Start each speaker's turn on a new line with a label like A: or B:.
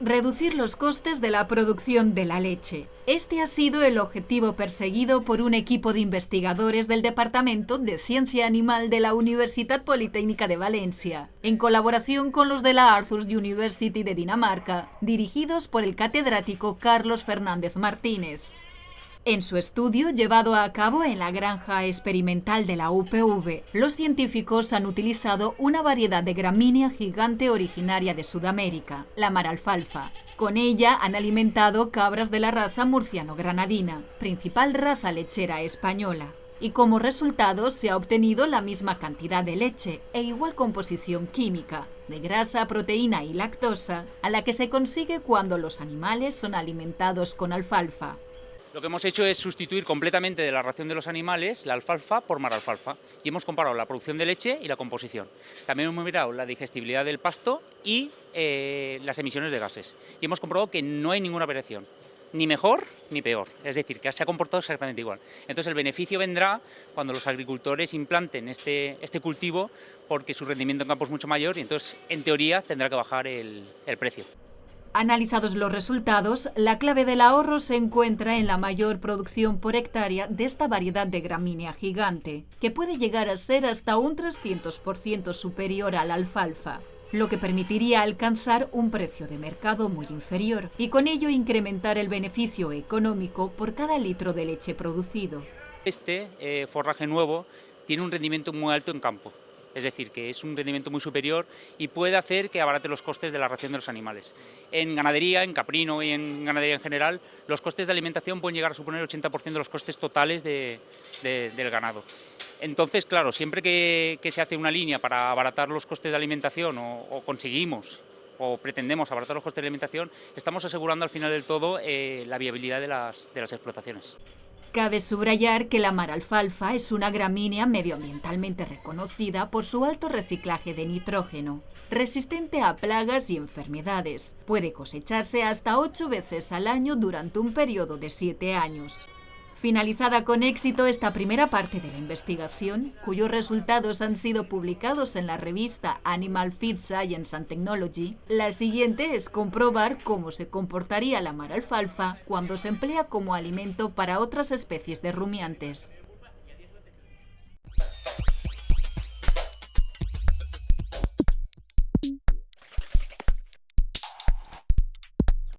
A: reducir los costes de la producción de la leche. Este ha sido el objetivo perseguido por un equipo de investigadores del Departamento de Ciencia Animal de la Universidad Politécnica de Valencia, en colaboración con los de la Aarhus University de Dinamarca, dirigidos por el catedrático Carlos Fernández Martínez. En su estudio, llevado a cabo en la granja experimental de la UPV, los científicos han utilizado una variedad de gramínea gigante originaria de Sudamérica, la maralfalfa. Con ella han alimentado cabras de la raza murciano-granadina, principal raza lechera española. Y como resultado se ha obtenido la misma cantidad de leche e igual composición química, de grasa, proteína y lactosa, a la que se consigue cuando los animales son alimentados con alfalfa.
B: Lo que hemos hecho es sustituir completamente de la ración de los animales la alfalfa por maralfalfa y hemos comparado la producción de leche y la composición. También hemos mirado la digestibilidad del pasto y eh, las emisiones de gases y hemos comprobado que no hay ninguna variación, ni mejor ni peor, es decir, que se ha comportado exactamente igual. Entonces el beneficio vendrá cuando los agricultores implanten este, este cultivo porque su rendimiento en campo es mucho mayor y entonces en teoría tendrá que bajar el precio.
A: Analizados los resultados, la clave del ahorro se encuentra en la mayor producción por hectárea de esta variedad de gramínea gigante, que puede llegar a ser hasta un 300% superior a la alfalfa, lo que permitiría alcanzar un precio de mercado muy inferior y con ello incrementar el beneficio económico por cada litro de leche producido.
B: Este eh, forraje nuevo tiene un rendimiento muy alto en campo, es decir, que es un rendimiento muy superior y puede hacer que abarate los costes de la ración de los animales. En ganadería, en caprino y en ganadería en general, los costes de alimentación pueden llegar a suponer el 80% de los costes totales del ganado. Entonces, claro, siempre que, se hace una línea para abaratar los costes de alimentación o, conseguimos o pretendemos abaratar los costes de alimentación, estamos asegurando al final del todo eh, la viabilidad de las explotaciones.
A: Cabe subrayar que la maralfalfa es una gramínea medioambientalmente reconocida por su alto reciclaje de nitrógeno, resistente a plagas y enfermedades. Puede cosecharse hasta ocho veces al año durante un periodo de siete años. Finalizada con éxito esta primera parte de la investigación, cuyos resultados han sido publicados en la revista Animal Feed Science and Technology, la siguiente es comprobar cómo se comportaría la mar alfalfa cuando se emplea como alimento para otras especies de rumiantes.